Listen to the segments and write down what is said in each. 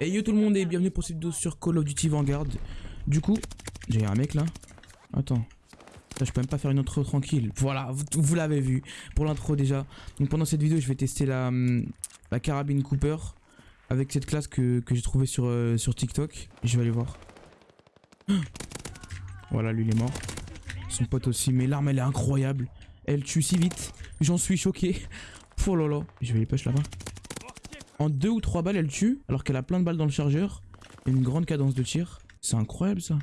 Hey yo tout le monde et bienvenue pour cette vidéo sur Call of Duty Vanguard. Du coup, j'ai un mec là. Attends. Ça, je peux même pas faire une intro tranquille. Voilà, vous, l'avez vu pour l'intro déjà. Donc pendant cette vidéo, je vais tester la, hum, la carabine Cooper avec cette classe que, que j'ai trouvée sur, euh, sur TikTok. Je vais aller voir. Voilà, lui il est mort. Son pote aussi, mais l'arme elle est incroyable. Elle tue si vite. J'en suis choqué. Oh là là. Je vais les push là-bas. En deux ou trois balles, elle tue, alors qu'elle a plein de balles dans le chargeur. Et une grande cadence de tir. C'est incroyable ça.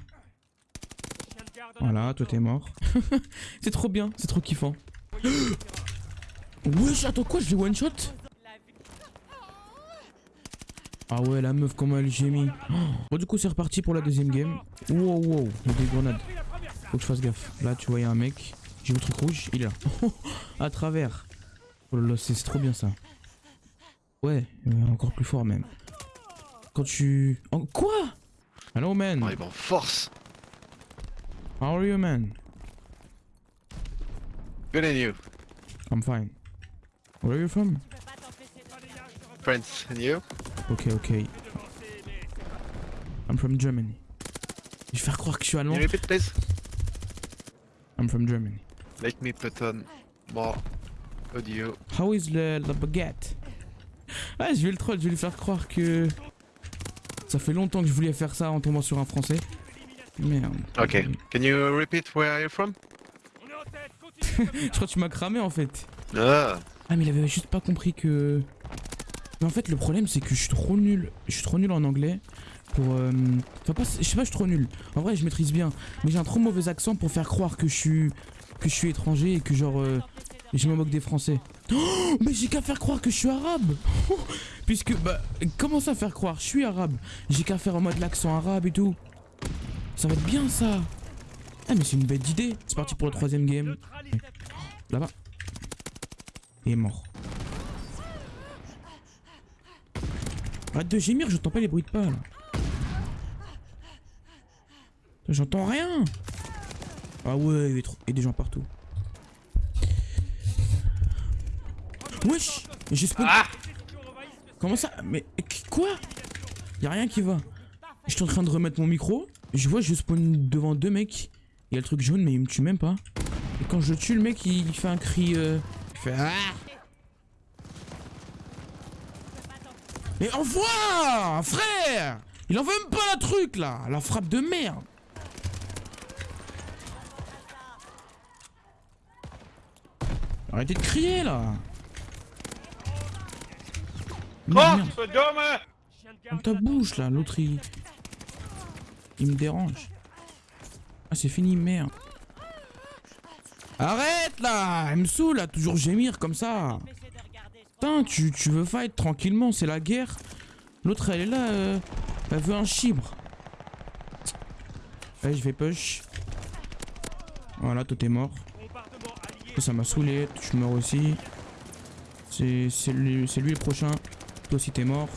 Voilà, toi t'es mort. c'est trop bien, c'est trop kiffant. Wesh, attends quoi, je vais one shot Ah ouais, la meuf, comment elle gémit. Bon, du coup, c'est reparti pour la deuxième game. Wow, wow, il y a des grenades. Faut que je fasse gaffe. Là, tu vois, il y a un mec. J'ai le truc rouge, il est là. à travers. Oh là là, c'est trop bien ça. Ouais, euh, encore plus fort même. Quand tu... En... Quoi? Hello man, On arrive en force. how are you man? Good and you. I'm fine. Where are you from? Friends and you? Ok, ok. I'm from Germany. Je vais faire croire que je suis Can allemand. you repeat please? I'm from Germany. Let me put on more audio. How is the, the baguette? Ah, je vais le troll, je vais lui faire croire que... Ça fait longtemps que je voulais faire ça en tombant sur un français. Merde. Okay. Can you repeat where are you from? Je crois que tu m'as cramé en fait. Ah. Ah mais il avait juste pas compris que... Mais en fait le problème c'est que je suis trop nul. Je suis trop nul en anglais pour... euh, Enfin pas... Je sais pas je suis trop nul. En vrai je maîtrise bien. Mais j'ai un trop mauvais accent pour faire croire que je suis... Que je suis étranger et que genre... euh, Je me moque des français. Oh, mais j'ai qu'à faire croire que je suis arabe Puisque... Bah... Comment ça faire croire? Je suis arabe. J'ai qu'à faire en mode l'accent arabe et tout. Ça va être bien ça. Ah mais c'est une bête d'idée. C'est parti pour le troisième game. Là-bas. Il est mort. Arrête de gémir, j'entends pas les bruits de pas. J'entends rien. Ah ouais, il y a des gens partout. Wesh J'ai spawn... Comment ça Mais qu- quoi Y'a rien qui va. J'étais en train de remettre mon micro. Je vois, je spawn devant deux mecs. Il y a le truc jaune, mais il me tue même pas. Et quand je le tue, le mec, il, il fait un cri... euh, Il fait... Ah Mais envoie Frère Il en veut même pas la truc, là La frappe de merde Arrêtez de crier, là Merde, merde. Dans ta bouche, là, l'autre, il... Il me dérange. Ah, c'est fini, merde. Arrête, là Elle me saoule, à toujours gémir comme ça Putain, tu, tu veux fight tranquillement, c'est la guerre. L'autre, elle est là, euh, elle veut un chibre. Allez, je vais push. Voilà, toi t'es mort. Ça, m'a saoulé, tu meurs aussi. C'est lui, c'est lui le prochain. Toi aussi t'es mort.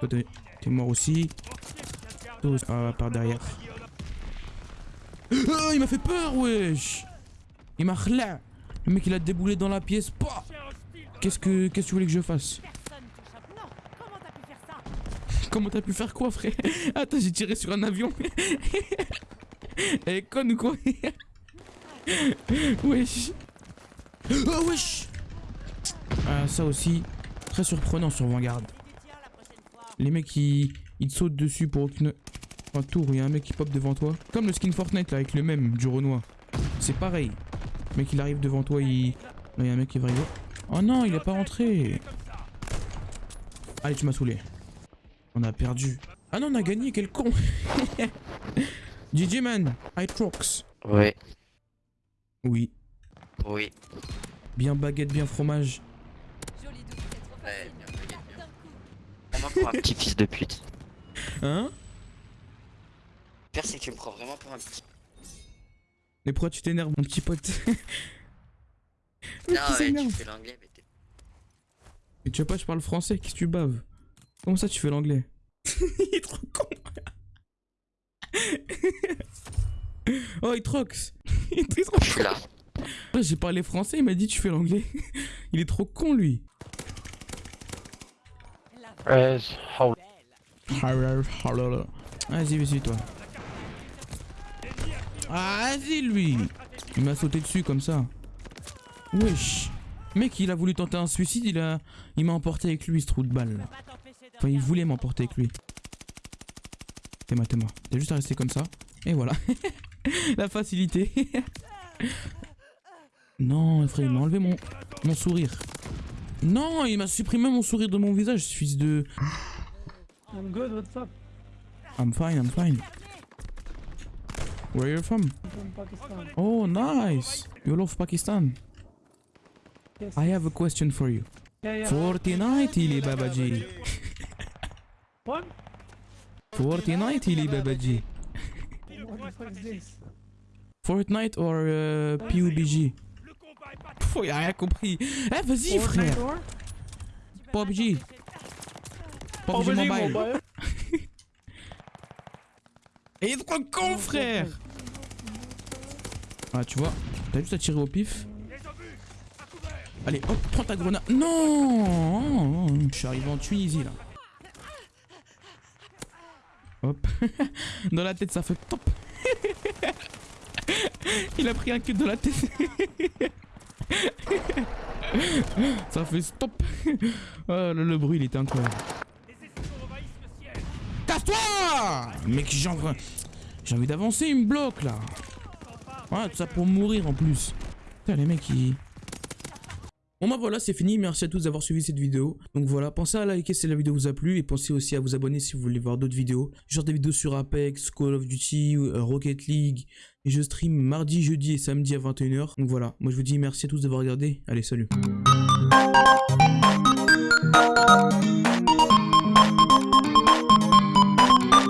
Toi t'es mort aussi. Toi aussi- ah, par derrière. Ah, il m'a fait peur, wesh Il m'a relâ. Le mec, il a déboulé dans la pièce. Qu'est-ce que qu'est-ce que tu voulais que je fasse? Comment t'as pu faire quoi, frère? Attends, j'ai tiré sur un avion. Elle est conne ou quoi? Wesh. Oh, wesh Ah, ça aussi, très surprenant sur Vanguard. Les mecs, ils, ils te sautent dessus pour aucune... Un tour où il y a un mec qui pop devant toi. Comme le skin Fortnite, là, avec le même, du Renoir. C'est pareil. Le mec, il arrive devant toi, il... Là, il y a un mec qui va arriver. Oh non, il est pas rentré. Allez, tu m'as saoulé. On a perdu. Ah non, on a gagné, quel con. GG, man. Hytrox. Ouais, Oui. oui. Bien baguette, bien fromage. Joli double, c'est trop Ouais, bien bien. Pour un petit fils de pute. Hein Le pire, c'est que tu me prends vraiment pour un petit. Mais pourquoi tu t'énerves, mon petit pote Non, qui ouais, s'énerve. tu fais l'anglais, mais t'es. Mais tu vois pas, je parle français, qu'est-ce que tu baves Comment ça, tu fais l'anglais Il est trop con Oh, il trox Il est trop Je suis là. Ouais, J'ai parlé français, il m'a dit tu fais l'anglais. Il est trop con lui. How Vas-y, vas-y, toi. Ah, vas-y, lui Il m'a sauté dessus comme ça. Wesh Mec, il a voulu tenter un suicide, il a... Il m'a emporté avec lui, ce trou de balle, Enfin, il voulait m'emporter avec lui. T'es-moi, t'es-moi. T'as juste à rester comme ça. Et voilà. La facilité. non, frère, il m'a enlevé mon, mon sourire. Non, il m'a supprimé mon sourire de mon visage, fils de... I'm good, what's up? I'm fine, I'm fine. Where you from? I'm from Pakistan. Oh, nice. You love Pakistan. Yes. I have a question for you. yeah, yeah. Fortnite, il est babaji. What? Fortnite, il est babaji. What the fuck is this? Fortnite or euh, PUBG Pff, il a rien compris. Eh, vas-y, frère. pas PUBG Mobile. Et il est trop con, frère. Ah, tu vois, t'as juste à tirer au pif. Allez, hop, prends ta grenade. Non Je suis arrivé en Tunisie, là. Hop. Dans la tête, ça fait top. Il a pris un cul dans la tête. ça fait stop. Oh, le, le bruit, il était incroyable. Casse-toi Mec, j'ai envie, envie d'avancer, il me bloque là. Ouais, tout ça pour mourir en plus. Putain, les mecs, ils... Bon bah voilà, c'est fini. Merci à tous d'avoir suivi cette vidéo. Donc voilà, pensez à liker si la vidéo vous a plu et pensez aussi à vous abonner si vous voulez voir d'autres vidéos. Genre des vidéos sur Apex, Call of Duty, euh, Rocket League. Et je stream mardi, jeudi et samedi à 21h. Donc voilà, moi je vous dis merci à tous d'avoir regardé. Allez, salut.